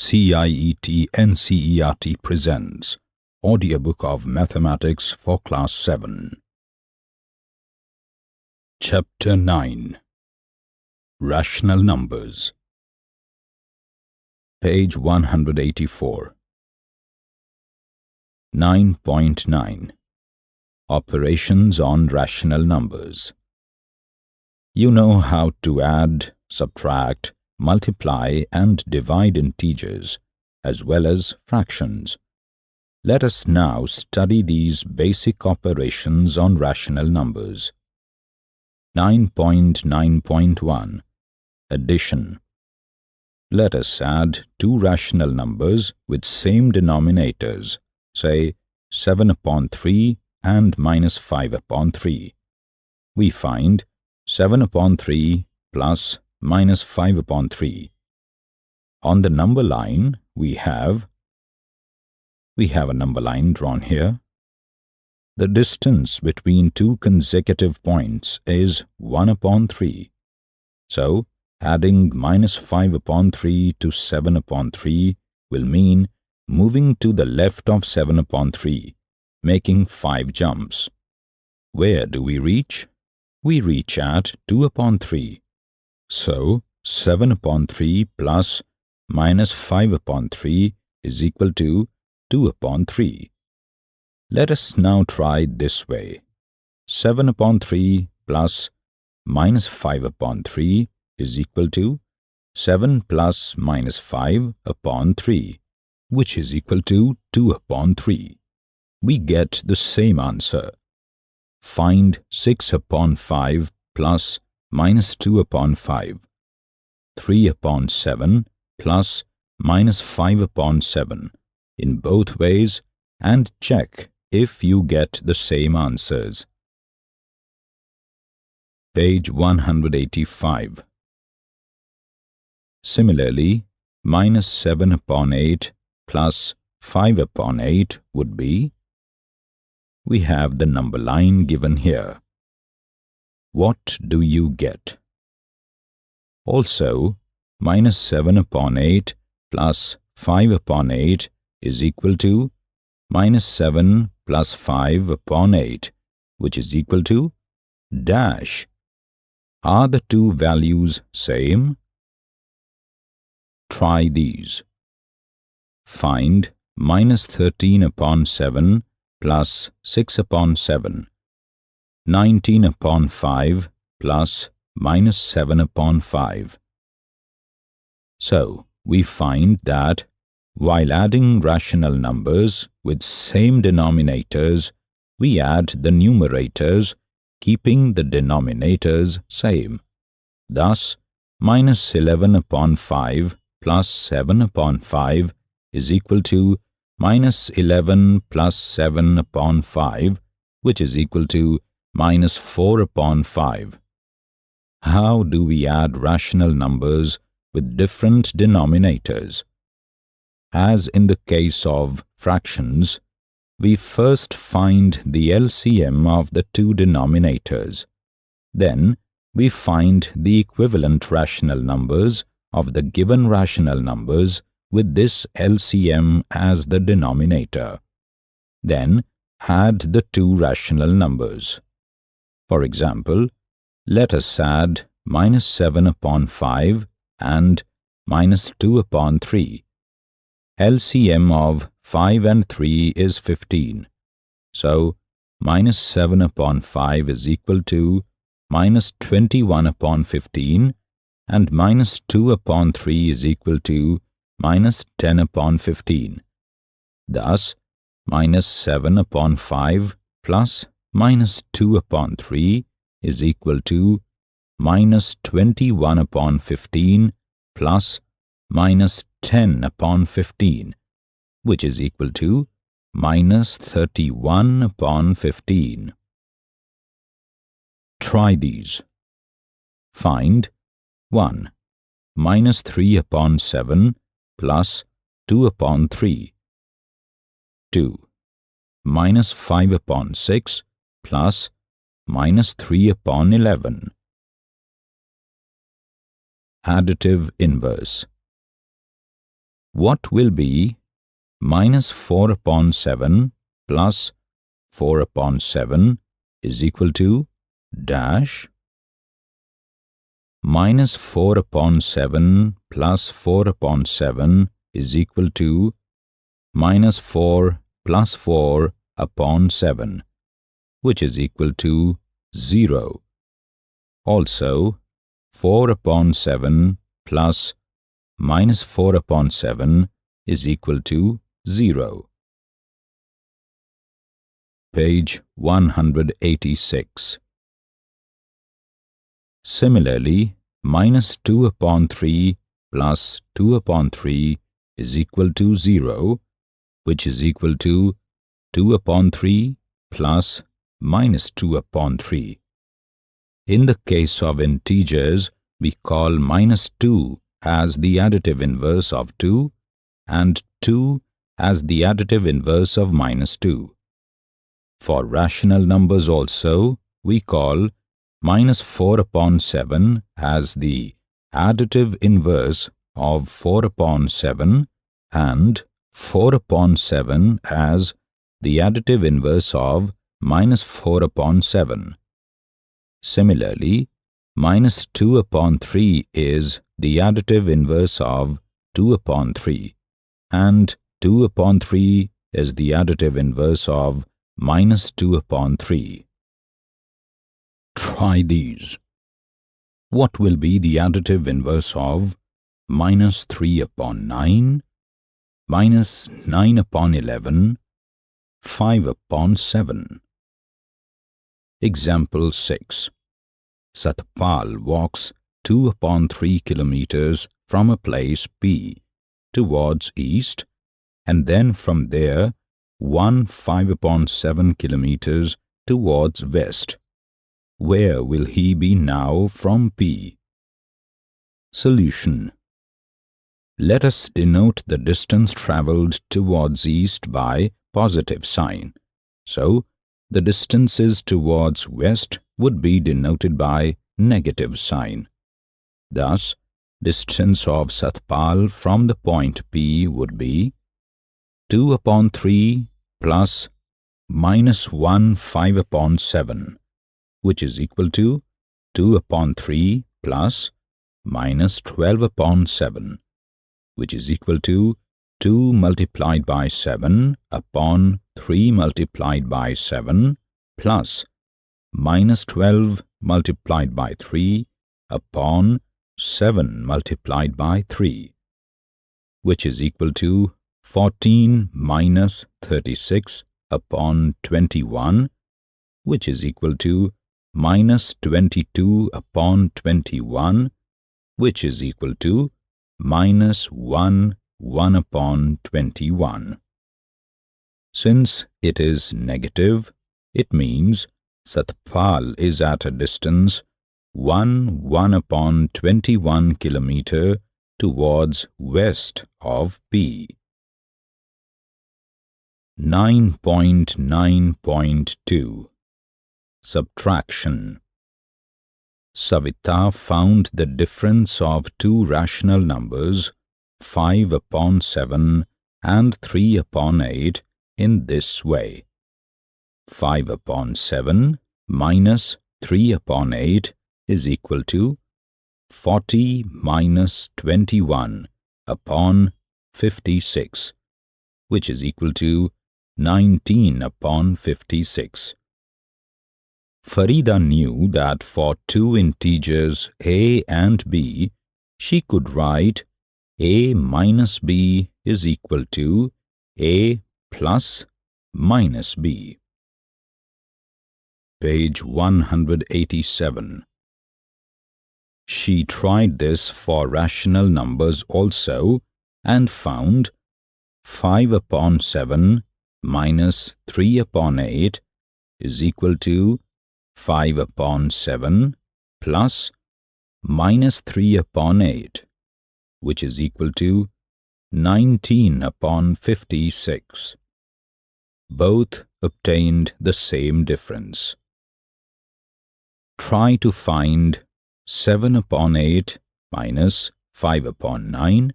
CIET NCERT presents Audiobook of Mathematics for Class 7. Chapter 9 Rational Numbers. Page 184 9.9 Operations on Rational Numbers. You know how to add, subtract, multiply and divide integers, as well as fractions. Let us now study these basic operations on rational numbers. 9.9.1 Addition Let us add two rational numbers with same denominators, say 7 upon 3 and minus 5 upon 3. We find 7 upon 3 plus minus 5 upon 3. On the number line, we have, we have a number line drawn here. The distance between two consecutive points is 1 upon 3. So, adding minus 5 upon 3 to 7 upon 3 will mean moving to the left of 7 upon 3, making 5 jumps. Where do we reach? We reach at 2 upon 3. So, 7 upon 3 plus minus 5 upon 3 is equal to 2 upon 3. Let us now try this way. 7 upon 3 plus minus 5 upon 3 is equal to 7 plus minus 5 upon 3, which is equal to 2 upon 3. We get the same answer. Find 6 upon 5 plus minus 2 upon 5, 3 upon 7 plus minus 5 upon 7 in both ways and check if you get the same answers. Page 185 Similarly, minus 7 upon 8 plus 5 upon 8 would be we have the number line given here. What do you get? Also, minus 7 upon 8 plus 5 upon 8 is equal to minus 7 plus 5 upon 8, which is equal to dash. Are the two values same? Try these. Find minus 13 upon 7 plus 6 upon 7 19 upon 5 plus minus 7 upon 5. So, we find that while adding rational numbers with same denominators, we add the numerators, keeping the denominators same. Thus, minus 11 upon 5 plus 7 upon 5 is equal to minus 11 plus 7 upon 5, which is equal to minus 4 upon 5. How do we add rational numbers with different denominators? As in the case of fractions, we first find the LCM of the two denominators. Then, we find the equivalent rational numbers of the given rational numbers with this LCM as the denominator. Then, add the two rational numbers. For example, let us add minus 7 upon 5 and minus 2 upon 3. LCM of 5 and 3 is 15. So, minus 7 upon 5 is equal to minus 21 upon 15 and minus 2 upon 3 is equal to minus 10 upon 15. Thus, minus 7 upon 5 plus minus 2 upon 3 is equal to minus 21 upon 15 plus minus 10 upon 15, which is equal to minus 31 upon 15. Try these. Find 1. Minus 3 upon 7 plus 2 upon 3. 2. Minus 5 upon 6 plus minus 3 upon 11. Additive inverse what will be minus 4 upon 7 plus 4 upon 7 is equal to dash minus 4 upon 7 plus 4 upon 7 is equal to minus 4 plus 4 upon 7, which is equal to 0. Also, 4 upon 7 plus minus 4 upon 7 is equal to 0. Page 186 Similarly, minus 2 upon 3 plus 2 upon 3 is equal to 0, which is equal to 2 upon 3 plus minus 2 upon 3. In the case of integers, we call minus 2 as the additive inverse of 2 and 2 as the additive inverse of minus 2. For rational numbers also, we call minus 4 upon 7 as the additive inverse of 4 upon 7 and 4 upon 7 as the additive inverse of minus 4 upon 7. Similarly, minus 2 upon 3 is the additive inverse of 2 upon 3 and 2 upon 3 is the additive inverse of minus 2 upon 3. Try these. What will be the additive inverse of minus 3 upon 9, minus 9 upon 11, 5 upon 7? Example 6. Satpal walks 2 upon 3 kilometers from a place P towards east and then from there 1 5 upon 7 kilometers towards west. Where will he be now from P? Solution Let us denote the distance travelled towards east by positive sign. So, the distances towards west would be denoted by negative sign. Thus, distance of Satpal from the point P would be 2 upon 3 plus minus 1 5 upon 7 which is equal to 2 upon 3 plus minus 12 upon 7, which is equal to 2 multiplied by 7 upon 3 multiplied by 7 plus minus 12 multiplied by 3 upon 7 multiplied by 3, which is equal to 14 minus 36 upon 21, which is equal to minus 22 upon 21, which is equal to minus 1, 1 upon 21. Since it is negative, it means Satpal is at a distance 1, 1 upon 21 kilometer towards west of P. 9.9.2 Subtraction Savita found the difference of two rational numbers, 5 upon 7 and 3 upon 8, in this way. 5 upon 7 minus 3 upon 8 is equal to 40 minus 21 upon 56, which is equal to 19 upon 56. Farida knew that for two integers a and b, she could write a minus b is equal to a plus minus b. Page 187 She tried this for rational numbers also and found 5 upon 7 minus 3 upon 8 is equal to 5 upon 7 plus minus 3 upon 8, which is equal to 19 upon 56. Both obtained the same difference. Try to find 7 upon 8 minus 5 upon 9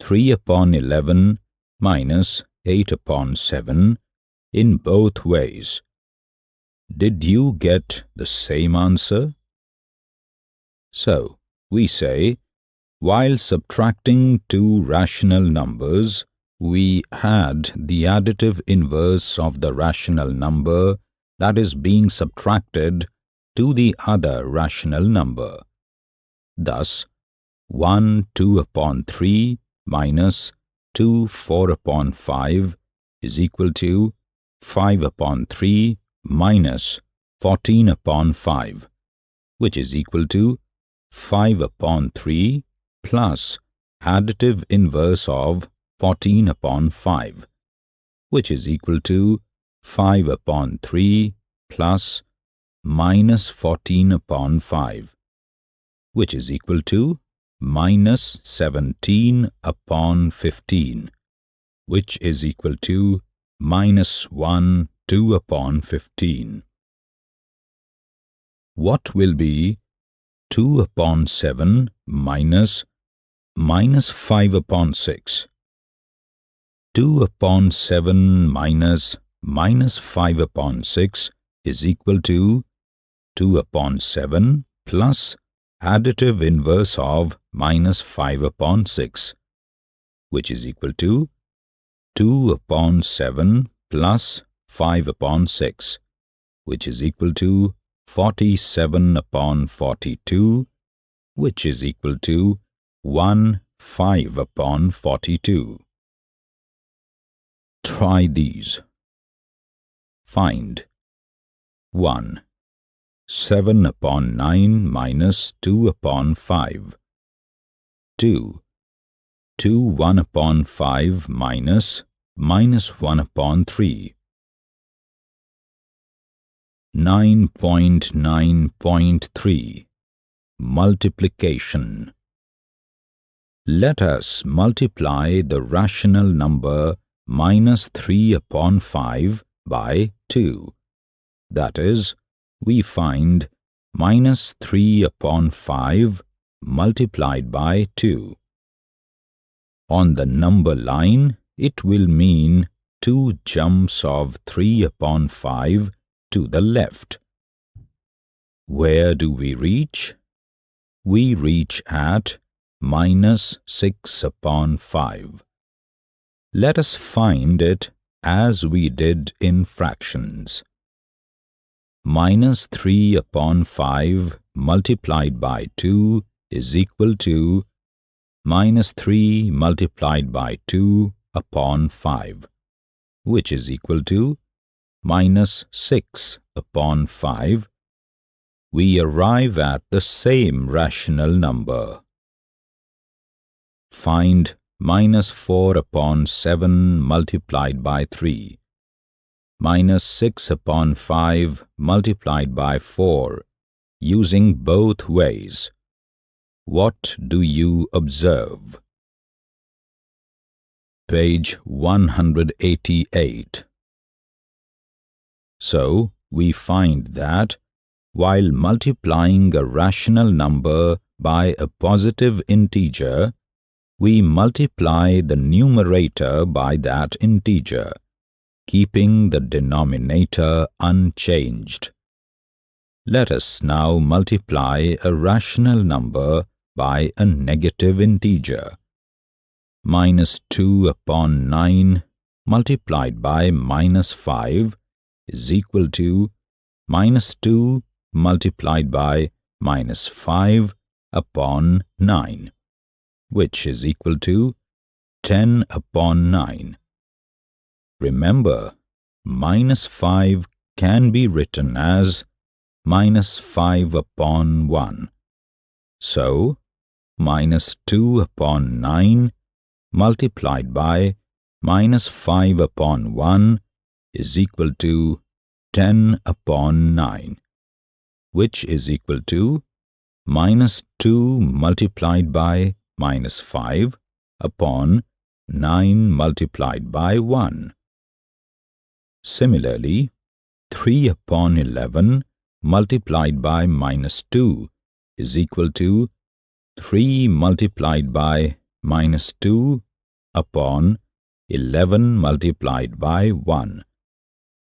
3 upon 11 minus 8 upon 7 in both ways. Did you get the same answer? So, we say, while subtracting two rational numbers, we add the additive inverse of the rational number that is being subtracted to the other rational number. Thus, 1 2 upon 3 minus 2 4 upon 5 is equal to 5 upon 3 minus 14 upon 5, which is equal to 5 upon 3 plus additive inverse of 14 upon 5, which is equal to 5 upon 3 plus minus 14 upon 5, which is equal to minus 17 upon 15, which is equal to minus 1 2 upon 15. What will be 2 upon 7 minus minus 5 upon 6? 2 upon 7 minus minus 5 upon 6 is equal to 2 upon 7 plus additive inverse of minus 5 upon 6, which is equal to 2 upon 7 plus 5 upon 6, which is equal to 47 upon 42, which is equal to 1 5 upon 42. Try these. Find 1. 7 upon 9 minus 2 upon 5. 2. 2 1 upon 5 minus minus 1 upon 3. 9.9.3 Multiplication Let us multiply the rational number minus 3 upon 5 by 2. That is, we find minus 3 upon 5 multiplied by 2. On the number line, it will mean two jumps of 3 upon 5 to the left. Where do we reach? We reach at minus 6 upon 5. Let us find it as we did in fractions minus 3 upon 5 multiplied by 2 is equal to minus 3 multiplied by 2 upon 5, which is equal to minus 6 upon 5. We arrive at the same rational number. Find minus 4 upon 7 multiplied by 3 minus 6 upon 5 multiplied by 4 using both ways. What do you observe? Page 188 So, we find that while multiplying a rational number by a positive integer, we multiply the numerator by that integer keeping the denominator unchanged. Let us now multiply a rational number by a negative integer. Minus 2 upon 9 multiplied by minus 5 is equal to minus 2 multiplied by minus 5 upon 9, which is equal to 10 upon 9. Remember, minus 5 can be written as minus 5 upon 1. So, minus 2 upon 9 multiplied by minus 5 upon 1 is equal to 10 upon 9, which is equal to minus 2 multiplied by minus 5 upon 9 multiplied by 1. Similarly, 3 upon 11 multiplied by minus 2 is equal to 3 multiplied by minus 2 upon 11 multiplied by 1,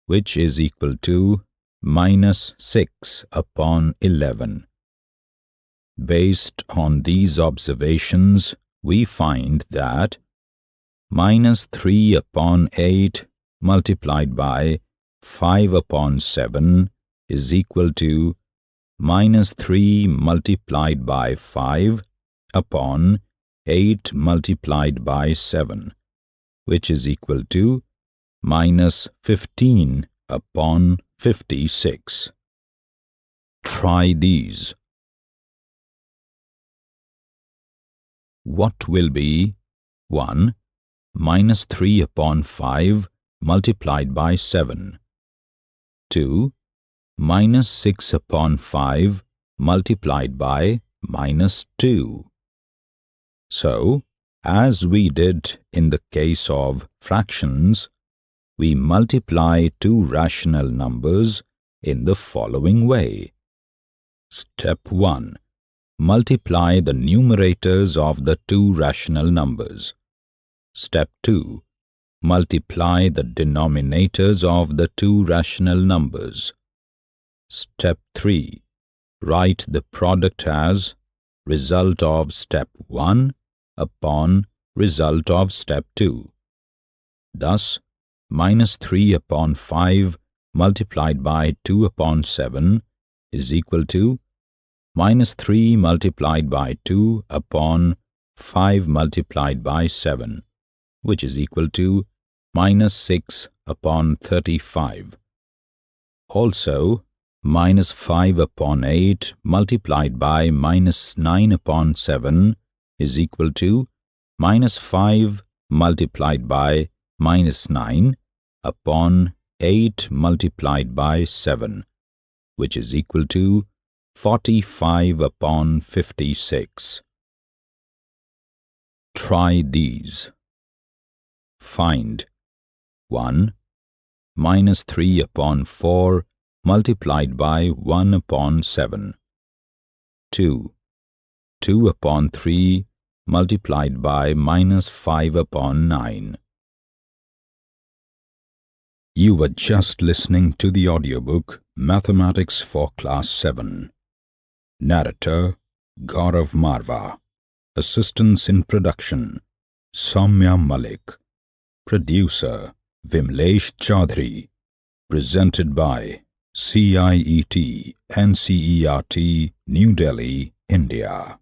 which is equal to minus 6 upon 11. Based on these observations, we find that minus 3 upon 8 multiplied by 5 upon 7 is equal to minus 3 multiplied by 5 upon 8 multiplied by 7, which is equal to minus 15 upon 56. Try these. What will be 1 minus 3 upon 5 multiplied by 7, 2 minus 6 upon 5 multiplied by minus 2. So, as we did in the case of fractions, we multiply two rational numbers in the following way. Step 1. Multiply the numerators of the two rational numbers. Step 2. Multiply the denominators of the two rational numbers. Step 3. Write the product as result of step 1 upon result of step 2. Thus, minus 3 upon 5 multiplied by 2 upon 7 is equal to minus 3 multiplied by 2 upon 5 multiplied by 7, which is equal to minus 6 upon 35. Also, minus 5 upon 8 multiplied by minus 9 upon 7 is equal to minus 5 multiplied by minus 9 upon 8 multiplied by 7, which is equal to 45 upon 56. Try these. Find 1 minus 3 upon 4 multiplied by 1 upon 7. 2. 2 upon 3 multiplied by minus 5 upon 9. You were just listening to the audiobook Mathematics for Class 7. Narrator Gaurav Marva. Assistance in production Samya Malik. Producer Vimlesh Chaudhary. Presented by CIET NCERT New Delhi, India